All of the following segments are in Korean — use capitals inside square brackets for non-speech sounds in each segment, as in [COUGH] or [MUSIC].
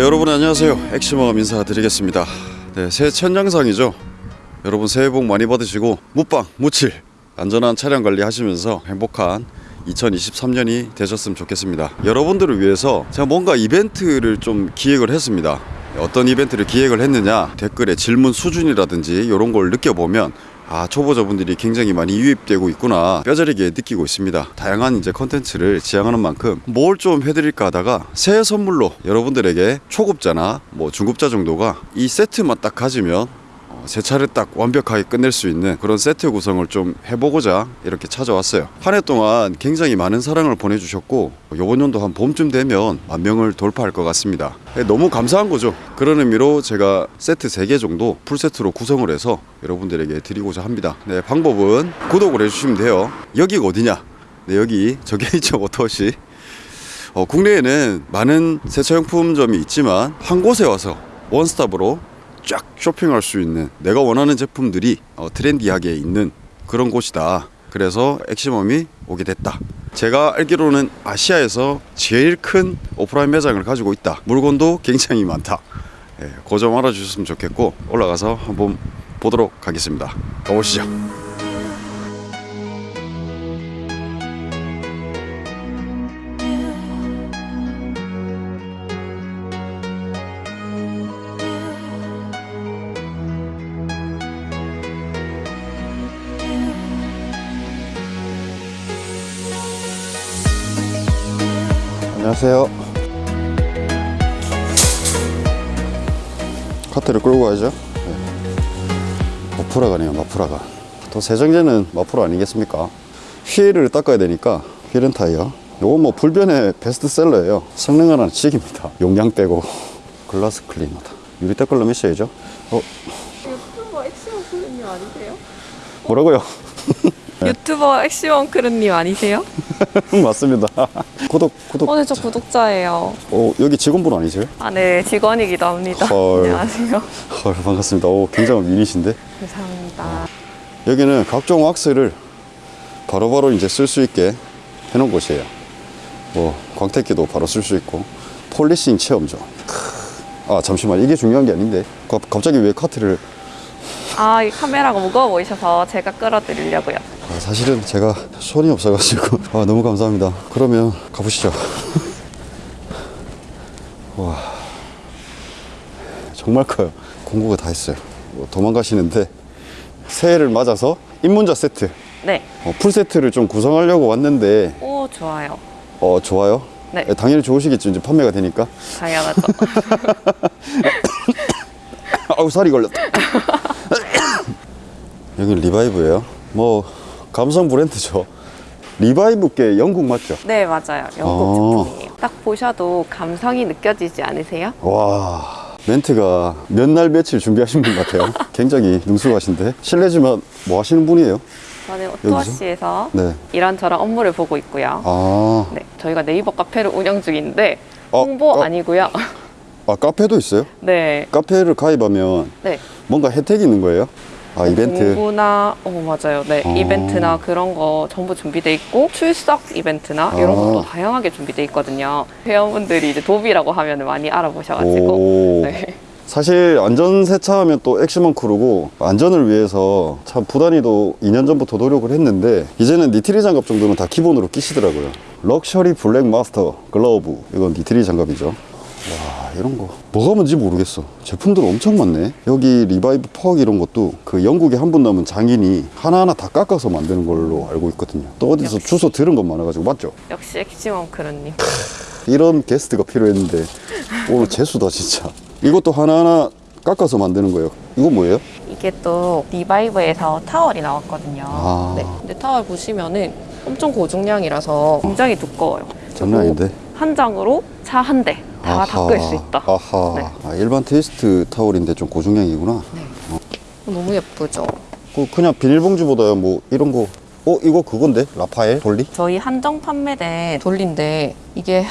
네 여러분 안녕하세요. 엑시모가 인사드리겠습니다. 네 새해 첫 영상이죠. 여러분 새해 복 많이 받으시고 무빵 무칠 안전한 차량 관리 하시면서 행복한 2023년이 되셨으면 좋겠습니다. 여러분들을 위해서 제가 뭔가 이벤트를 좀 기획을 했습니다. 어떤 이벤트를 기획을 했느냐 댓글에 질문 수준이라든지 이런 걸 느껴보면 아 초보자분들이 굉장히 많이 유입되고 있구나. 뼈저리게 느끼고 있습니다. 다양한 이제 컨텐츠를 지향하는 만큼 뭘 좀 해드릴까 하다가 새해 선물로 여러분들에게 초급자나 뭐 중급자 정도가 이 세트만 딱 가지면 어, 제 차를 딱 완벽하게 끝낼 수 있는 그런 세트 구성을 좀 해보고자 이렇게 찾아왔어요. 한 해 동안 굉장히 많은 사랑을 보내주셨고 요번 연도 한 봄쯤 되면 만 명을 돌파할 것 같습니다. 네, 너무 감사한 거죠. 그런 의미로 제가 세트 3개 정도 풀세트로 구성을 해서 여러분들에게 드리고자 합니다. 네, 방법은 구독을 해주시면 돼요. 여기가 어디냐? 네, 여기 저기 [LAUGHS] 있죠, 오토시. 어, 국내에는 많은 세차용품점이 있지만 한 곳에 와서 원스톱으로 쫙 쇼핑할 수 있는 내가 원하는 제품들이 어, 트렌디하게 있는 그런 곳이다. 그래서 엑시멈이 오게 됐다. 제가 알기로는 아시아에서 제일 큰 오프라인 매장을 가지고 있다. 물건도 굉장히 많다. 예, 그점 알아주셨으면 좋겠고 올라가서 한번 보도록 하겠습니다. 가보시죠. 안녕하세요. 카트를 끌고 가야죠. 네. 마프라가네요, 마프라가. 또 세정제는 마프라 아니겠습니까? 휠을 닦아야 되니까 휠은 타이어. 요거 뭐 불변의 베스트셀러예요. 성능은 하나 찍입니다. 용량 빼고 글라스 클리너다. 유리 닦으려면 있어야죠. 어, 유튜버 엑시멈 크루님 아니세요? 뭐라고요? [LAUGHS] 유튜버 엑시멈 크루님 아니세요? [LAUGHS] 맞습니다. 구독, 구독. 오늘 저 구독자예요. 어, 여기 직원분 아니세요? 아, 네, 직원이기도 합니다. 헐. [LAUGHS] 안녕하세요. 헐, 반갑습니다. 오, 굉장한 미인이신데. 감사합니다. 여기는 각종 왁스를 바로 바로 이제 쓸 수 있게 해놓은 곳이에요. 뭐 광택기도 바로 쓸 수 있고 폴리싱 체험죠. 크. 아 잠시만 이게 중요한 게 아닌데 가- 갑자기 왜 카트를 아, 이 카메라가 무거워 보이셔서 제가 끌어드리려고요. 아, 사실은 제가 손이 없어가지고 아 너무 감사합니다. 그러면 가보시죠. 와 정말 커요. 공구가 다 있어요. 뭐 도망가시는데 새해를 맞아서 입문자 세트 네. 어, 풀 세트를 좀 구성하려고 왔는데 오, 좋아요. 어 좋아요. 네. 예, 당연히 좋으시겠죠. 이제 판매가 되니까. 당연하죠. [LAUGHS] 아우 살이 걸렸다. [LAUGHS] 여기 리바이브예요. 뭐 감성 브랜드죠. 리바이브께 영국 맞죠? 네, 맞아요. 영국 어. 제품이에요. 딱 보셔도 감성이 느껴지지 않으세요? 와 멘트가 몇 날 며칠 준비하신 분 같아요. [LAUGHS] 굉장히 능숙하신데 실례지만 뭐 하시는 분이에요? 저는 오토아시에서 네. 이런저런 업무를 보고 있고요. 아, 네, 저희가 네이버 카페를 운영 중인데 어, 홍보 어. 아니고요. 아 카페도 있어요? [LAUGHS] 네, 카페를 가입하면 네. 뭔가 혜택이 있는 거예요? 아 이벤트. 공부나 어 맞아요. 네 어. 이벤트나 그런 거 전부 준비돼 있고 출석 이벤트나 이런 아. 것도 다양하게 준비돼 있거든요. 회원분들이 이제 도비라고 하면 많이 알아보셔가지고 오. [LAUGHS] 네. 사실 안전 세차 하면 또 엑시멈 크루고 안전을 위해서 참 부단히도 2년 전부터 노력을 했는데 이제는 니트릴 장갑 정도는 다 기본으로 끼시더라고요 럭셔리 블랙 마스터 글러브 이건 니트릴 장갑이죠 와 이런 거 뭐가 뭔지 모르겠어 제품들 엄청 많네 여기 리바이브 퍽 이런 것도 그 영국에 한 분 남은 장인이 하나하나 다 깎아서 만드는 걸로 알고 있거든요 또 어디서 역시. 주워 들은 것 많아가지고 맞죠? 역시 엑시멈 크루님. 이런 게스트가 필요했는데 오늘 재수다 진짜 이것도 하나하나 깎아서 만드는 거예요 이거 뭐예요? 이게 또 리바이브에서 타월이 나왔거든요. 아. 네. 근데 타월 보시면은 엄청 고중량이라서 굉장히 두꺼워요. 장난 아닌데 한 장으로 차 한대 다 아하, 닦을 수 있다. 아하 네. 아, 일반 트위스트 타월인데 좀 고중량이구나 너무 예쁘죠. 그 그냥 비닐봉지보다 뭐 이런 거 어? 이거 그건데? 라파엘? 돌리? 저희 한정 판매된 돌린데 이게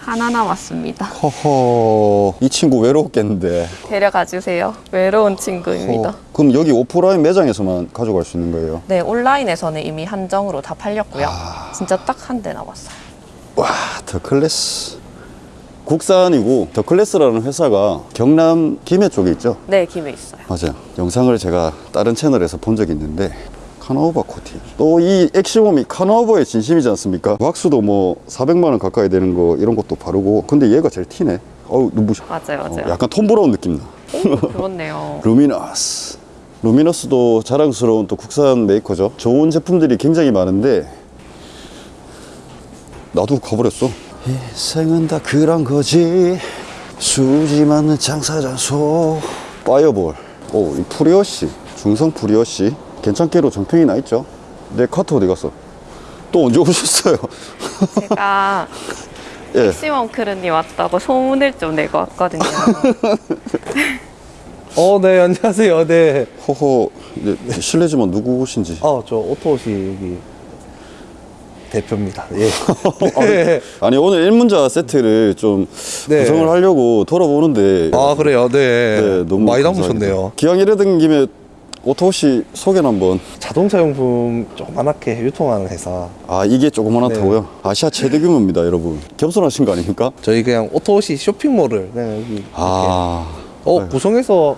하나 남았습니다. 허허 이 친구 외로웠겠는데 데려가 주세요. 외로운 친구입니다. 어, 그럼 여기 오프라인 매장에서만 가져갈 수 있는 거예요? 네, 온라인에서는 이미 한정으로 다 팔렸고요. 아. 진짜 딱 한 대 남았어요. 와, 더 클래스. 국산이고 더 클래스라는 회사가 경남 김해 쪽에 있죠. 네, 김해 있어요. 맞아요. 영상을 제가 다른 채널에서 본 적이 있는데 carnauba 코팅. 또 이 엑시멈이 carnauba에 진심이지 않습니까? 왁스도 뭐 400만 원 가까이 되는 거 이런 것도 바르고 근데 얘가 제일 튀네. 어우 눈부셔. 맞아요, 어, 맞아요. 약간 톰브라운 느낌 나. 오, 그렇네요. [LAUGHS] 루미너스. 루미너스도 자랑스러운 또 국산 메이커죠. 좋은 제품들이 굉장히 많은데 나도 가버렸어. 인생은 다 그런 거지. 수지 맞는 장사잖소. 파이어볼. 오, 이 pre-wash. 중성 pre-wash. 괜찮기로 정평이 나 있죠. 내 카트 어디 갔어? 또 언제 오셨어요? 제가 [LAUGHS] 예. 시원 크루님 왔다고 소문을 좀 내고 왔거든요. [LAUGHS] 어, 네, 안녕하세요. 네. 호호. 네, 실례지만 누구신지. 어, 저 오토워시 여기 대표입니다. 예. 네. 아니 오늘 입문자 세트를 좀 네. 구성을 하려고 돌아보는데 아, 그래요. 네. 네, 너무 많이. 담으셨네요. 기왕 이래 된 김에 오토워시 소개는 한번 자동차 용품 조그맣게 유통하는 회사. 아 이게 조그만하다고요? 네. 아시아 최대 규모입니다 여러분 겸손하신 거 아닙니까? 저희 그냥 오토시 쇼핑몰을 그냥 여기 이렇게 아 어, 네. 구성해서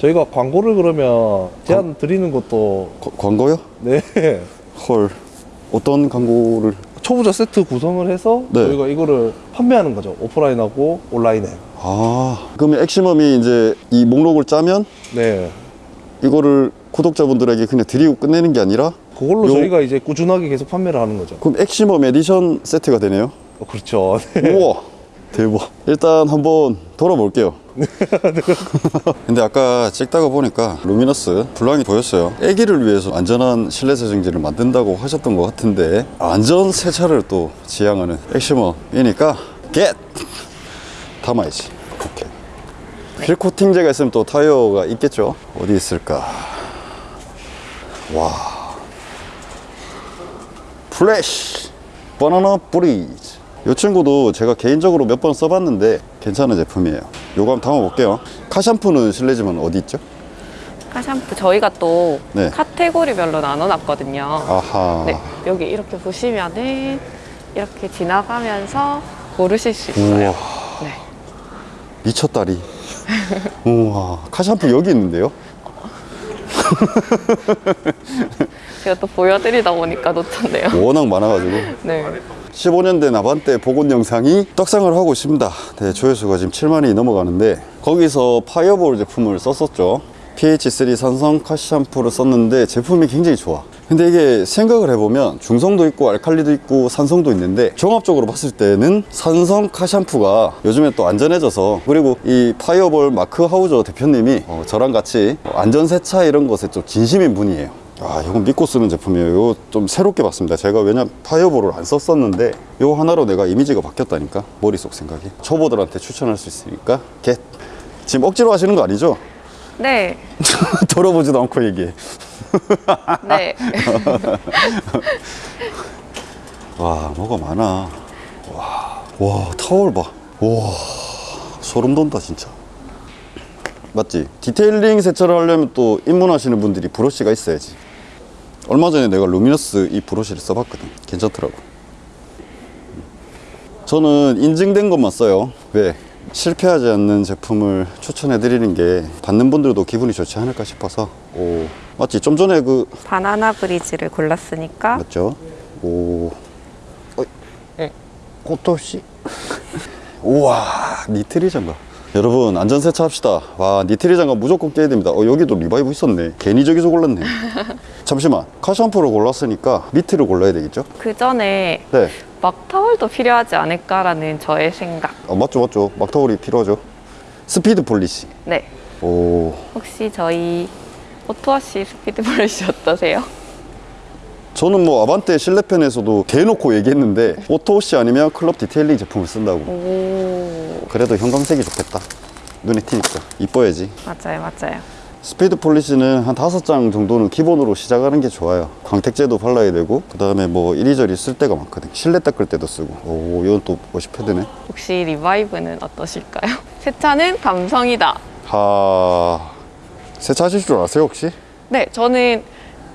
저희가 광고를 그러면 제안 드리는 것도 거- 광고요? 네. 헐 어떤 광고를 초보자 세트 구성을 해서 네. 저희가 이거를 판매하는 거죠. 오프라인하고 온라인에. 아 그러면 엑시멈이 이제 이 목록을 짜면 네. 이거를 구독자분들에게 그냥 드리고 끝내는 게 아니라 그걸로 요- 저희가 이제 꾸준하게 계속 판매를 하는 거죠. 그럼 엑시멈 에디션 세트가 되네요 어, 그렇죠. [LAUGHS] 네. 우와 대박 일단 한번 돌아볼게요 [LAUGHS] 근데 아까 찍다가 보니까 루미너스 불량이 보였어요. 애기를 위해서 안전한 실내 세정지를 만든다고 하셨던 것 같은데 안전 세차를 또 지향하는 엑시멈이니까 get 담아야지. 오케이 휠 코팅제가 있으면 또 타이어가 있겠죠? 어디 있을까? 와. 플래시! 바나나 브리즈. 이 친구도 제가 개인적으로 몇 번 써봤는데 괜찮은 제품이에요 요거 한번 담아볼게요 car shampoo는 실례지만 어디 있죠? car shampoo 저희가 또 네. 카테고리별로 나눠놨거든요. 아하 네, 여기 이렇게 보시면은 이렇게 지나가면서 고르실 수 있어요. 네. 미쳤다리 [LAUGHS] 우와 카샴푸 여기 있는데요? 제가 또 보여드리다 보니까 놓쳤네요. 워낙 많아가지고 네. 15년 된 아반떼 복원 영상이 떡상을 하고 있습니다. 네, 조회수가 지금 7만이 넘어가는데 거기서 파이어볼 제품을 썼었죠. PH3 산성 카샴푸를 썼는데 제품이 굉장히 좋아. 근데 이게 생각을 해보면 중성도 있고 알칼리도 있고 산성도 있는데 종합적으로 봤을 때는 산성 car shampoo가 요즘에 또 안전해져서 그리고 이 파이어볼 마크 하우저 대표님이 어, 저랑 같이 안전 세차 이런 것에 좀 진심인 분이에요. 아, 이건 믿고 쓰는 제품이에요. 이거 좀 새롭게 봤습니다. 제가 왜냐면 파이어볼을 안 썼었는데 이거 하나로 내가 이미지가 바뀌었다니까. 머릿속 생각이. 초보들한테 추천할 수 있으니까 get. 지금 억지로 하시는 거 아니죠? 네. [LAUGHS] 들어보지도 않고 얘기해. 네. [LAUGHS] 와, 뭐가 많아. 와, 와, 타월 봐. 와, 소름 돋는다, 진짜. 맞지? detailing 세차를 하려면 또 입문하시는 분들이 브러쉬가 있어야지. 얼마 전에 내가 루미너스 이 브러쉬를 써봤거든. 괜찮더라고. 저는 인증된 것만 써요. 왜? 실패하지 않는 제품을 추천해 드리는 게 받는 분들도 기분이 좋지 않을까 싶어서. 오, 맞지? 좀 전에 그 바나나 브리즈를 골랐으니까 맞죠? 오. 어이. 네. 꽃도시. [LAUGHS] 우와, 니트릴 장갑. 여러분, 안전세차 합시다. 와, 니트릴 장갑 무조건 껴야 됩니다. 어, 여기도 리바이브 있었네. 괜히 저기서 골랐네. [LAUGHS] 잠시만. car shampoo를 골랐으니까 mitt를 골라야 되겠죠? 그 전에 네. 막타월도 필요하지 않을까라는 저의 생각. 어, 맞죠, 맞죠. 막타월이 필요하죠. speed polish. 네. 오. 혹시 저희 오토워시 speed polish 어떠세요? 저는 뭐 아반떼 실내편에서도 대놓고 얘기했는데 오토워시 아니면 클럽 디테일링 제품을 쓴다고. 오. 그래도 형광색이 좋겠다. 눈에 튀니까. 이뻐야지. 맞아요, 맞아요. speed polish는 한 다섯 장 정도는 기본으로 시작하는 게 좋아요. 광택제도 발라야 되고, 그 다음에 뭐 이리저리 쓸 데가 많거든. 실내 닦을 때도 쓰고. 오, 이건 또 wash 패드네. 혹시 리바이브는 어떠실까요? [LAUGHS] 세차는 감성이다. 하, 세차하실 줄 아세요, 혹시? 네, 저는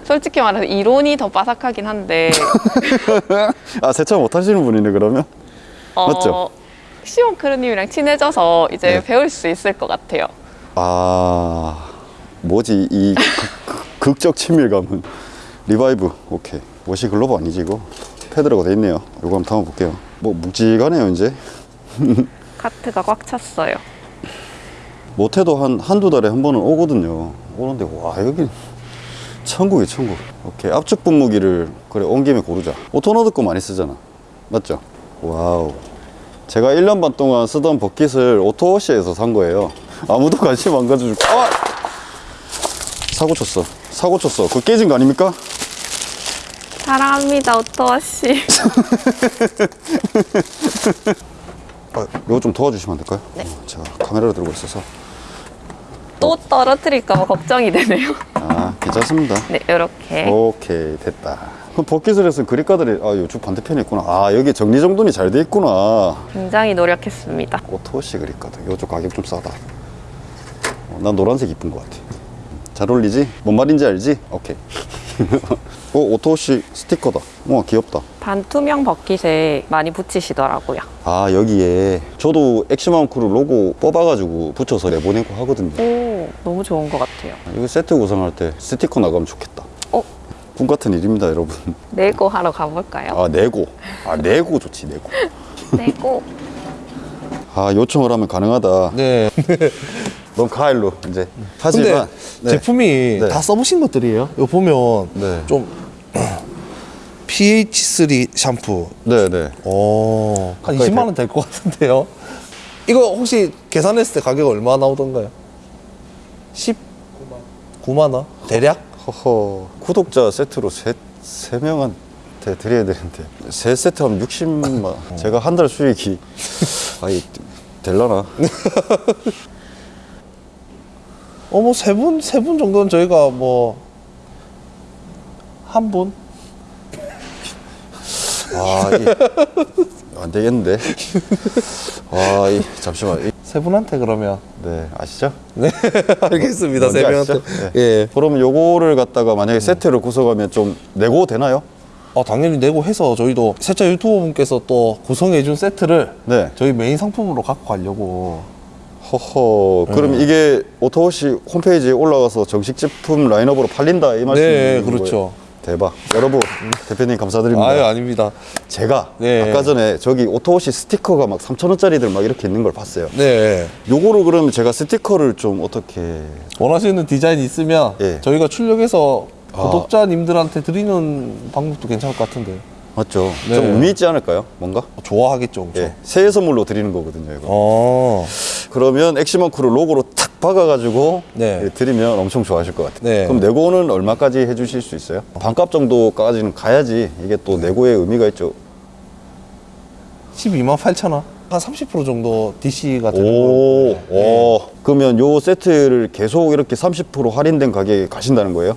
솔직히 말해서 이론이 더 빠삭하긴 한데 [LAUGHS] 아, 세차 못 하시는 분이네, 그러면? 어, 맞죠? 시원 크루님이랑 친해져서 이제 네. 배울 수 있을 것 같아요. 아 뭐지? 이 극- 극적 친밀감은. 리바이브 오케이. wash glove 아니지 이거? 패드라고 돼 있네요. 이거 한번 담아볼게요. 뭐 묵직하네요 이제. [LAUGHS] 카트가 꽉 찼어요. 못해도 한 한두 달에 한 번은 오거든요. 오는데 와 여기 천국이 천국. 오케이. 압축 분무기를 그래 온 김에 고르자. 오토노드 거 많이 쓰잖아. 맞죠? 와우. 제가 1년 반 동안 쓰던 버킷을 오토워시에서 산 거예요. 아무도 관심 안 가져주고 아! 사고 쳤어 사고 쳤어 그거 깨진 거 아닙니까? 사랑합니다, 오토아 씨. 아, [LAUGHS] 이거 좀 도와주시면 안 될까요? 네. 어, 제가 카메라를 들고 있어서 또 떨어뜨릴까 봐 걱정이 되네요. 아 괜찮습니다 네, 이렇게. 오케이 됐다 그럼 버킷을에서 그립가들이 아 이쪽 반대편에 있구나 아 여기 정리정돈이 잘 돼 있구나 굉장히 노력했습니다. 오토시 그립가드 이쪽 가격 좀 싸다 어, 난 노란색 이쁜 것 같아 잘 어울리지? 뭔 말인지 알지? 오케이 [LAUGHS] 어 오토워시 스티커다 와 귀엽다 반투명 버킷에 많이 붙이시더라고요. 아 여기에 저도 엑시멈크루 로고 뽑아가지고 붙여서 내보내고 하거든요 오, 너무 좋은 것 같아요. 이거 세트 구성할 때 스티커 나가면 좋겠다 어, 꿈 같은 일입니다 여러분 [LAUGHS] 네고 하러 가볼까요? 아 네고 아 네고 좋지 네고 네고. [LAUGHS] 아 요청을 하면 가능하다 네. 넌 가일로 이제 하지만 네. 제품이 네. 다 써보신 것들이에요. 이거 보면 네. 좀 [CLEARS THROAT] pH3 샴푸. 네네 오, 한 가까이 20만 원 될 것 같은데요. 이거 혹시 계산했을 때 가격 얼마 나오던가요? 10? 9만 원? 대략? 허허 구독자 세트로 세, 세 명한테 드려야 되는데 세 세트 하면 60만 어. 제가 한 달 수익이 [LAUGHS] 아이 될라나 [LAUGHS] 어, 뭐, 세 분, 세 분 정도는 저희가 뭐, 한 분? [LAUGHS] 아안 되겠는데 아 이 잠시만 이, 세 분한테 그러면. 네 아시죠? 네, [LAUGHS] 알겠습니다. 세 분한테. 네. 예. 그럼 요거를 갖다가 만약에 세트를 구성하면 좀 네고 되나요? 아, 당연히 네고 해서 저희도 세차 유튜버 분께서 또 구성해 준 세트를 네. 저희 메인 상품으로 갖고 가려고. 허허 그럼 이게 오토워시 홈페이지에 올라가서 정식 제품 라인업으로 팔린다 이 말씀이신 네, 거예요? 그렇죠. 대박 여러분 대표님 감사드립니다 아유, 아닙니다. 제가 네. 아까 전에 저기 오토워시 스티커가 막 3,000원짜리들 막 이렇게 있는 걸 봤어요 네. 요거를 그러면 제가 스티커를 좀 어떻게 원하시는 디자인 있으면 예. 저희가 출력해서 아. 구독자님들한테 드리는 방법도 괜찮을 것 같은데. 맞죠 네. 좀 의미 있지 않을까요 뭔가 좋아하겠죠, 엄청. 예 새해 선물로 드리는 거거든요 이거 어. 그러면 엑시먼 크루 로고로 탁 박아가지고 네. 예, 드리면 엄청 좋아하실 것 같아요. 네. 그럼 네고는 얼마까지 해주실 수 있어요? 반값 정도까지는 가야지 이게 또 네고의 의미가 있죠. 12만 8천 원. 한 30% 정도 DC가 되는 오, 거. 네. 오. 그러면 요 세트를 계속 이렇게 30% 할인된 가격에 가신다는 거예요?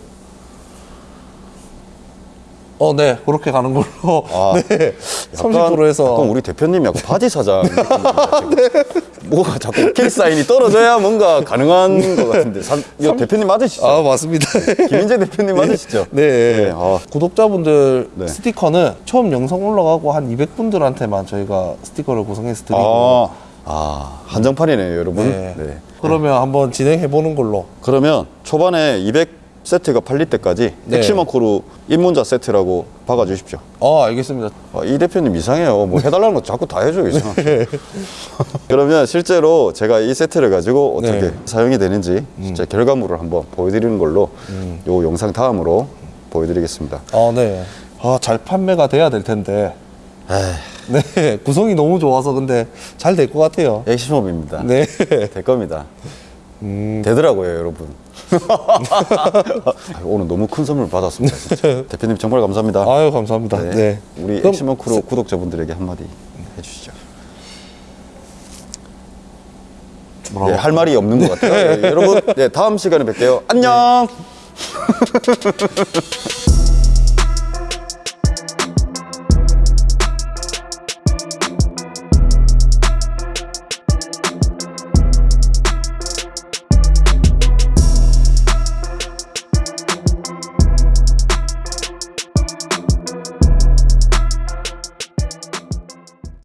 어, 네. 그렇게 가는 걸로. 아, [LAUGHS] 네. 30%에서. 약간 우리 대표님 약간 바지 사장 [LAUGHS] 지금. 뭐가 자꾸 오케이 사인이 떨어져야 뭔가 가능한 것 같은데 사, 이거 대표님 맞으시죠? 아, 맞습니다. 김인재 대표님 맞으시죠? 네. 아, 구독자분들 네. 스티커는 처음 영상 올라가고 한 200분들한테만 저희가 스티커를 구성해서 드리고. 아, 아 한정판이네요, 여러분. 네. 네. 그러면 한번 진행해 보는 걸로. 그러면 초반에 200 세트가 팔릴 때까지 네. 엑시먼코로 입문자 세트라고 박아주십시오. 어, 알겠습니다. 아, 이 대표님 이상해요. 뭐 해달라는 거 자꾸 다 해줘요. 이상하게. [LAUGHS] 그러면 실제로 제가 이 세트를 가지고 어떻게 네. 사용이 되는지 진짜 결과물을 한번 보여드리는 걸로 요 영상 다음으로 보여드리겠습니다. 아, 네. 아, 잘 판매가 돼야 될 텐데. 에이, 네. [LAUGHS] 구성이 너무 좋아서 근데 잘 될 것 같아요. 엑시멈입니다. 네. 될 겁니다. 되더라고요, 여러분. 아, 오늘 너무 큰 선물 받았습니다. 진짜. 대표님 정말 감사합니다. 아유, 감사합니다. 네. 네. 우리 그럼 엑시먼 크루 구독자분들에게 한마디 해주시죠. 네, 할 말이 없는 것 같아요. 네, 여러분, 네, 다음 시간에 뵐게요. 안녕! [LAUGHS]